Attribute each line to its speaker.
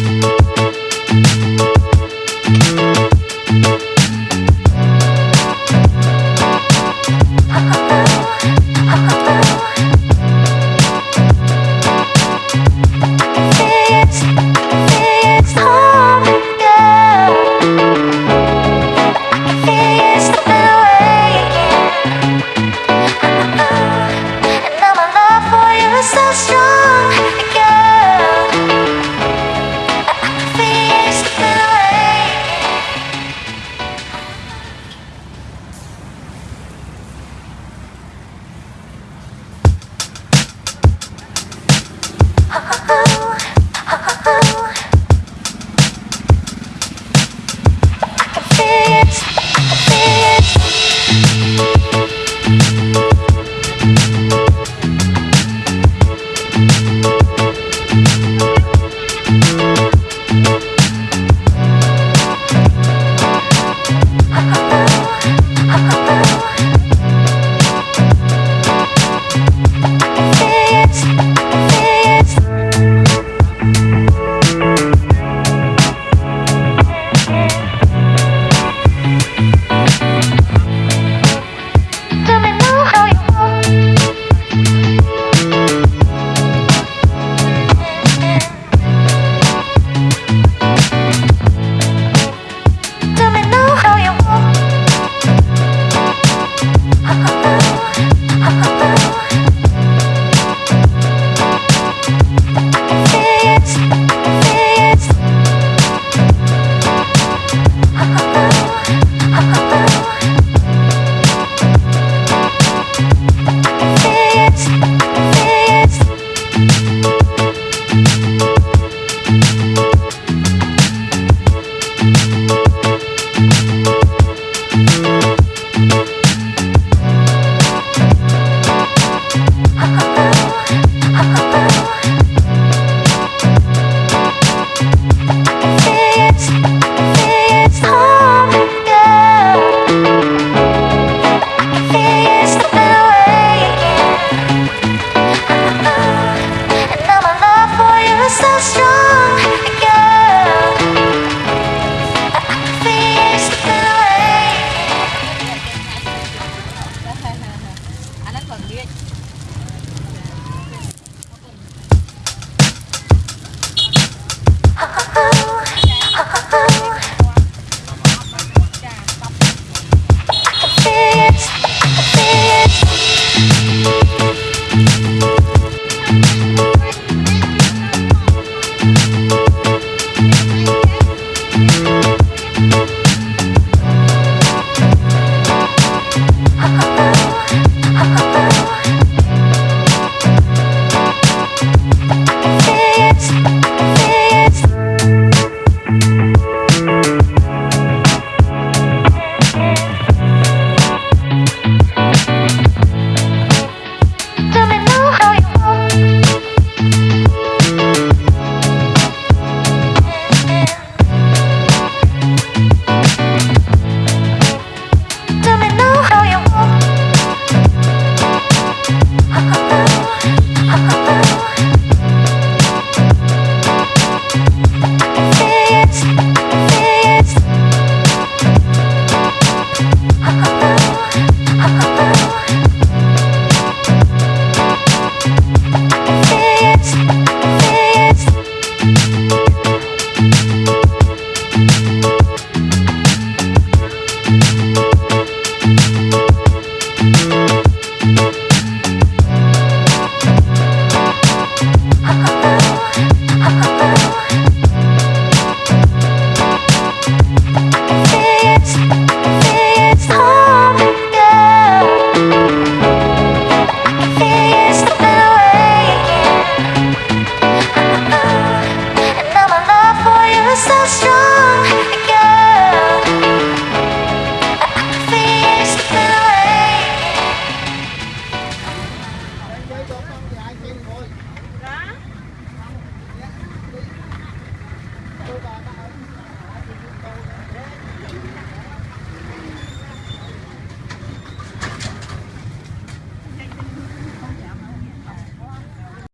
Speaker 1: Thank it.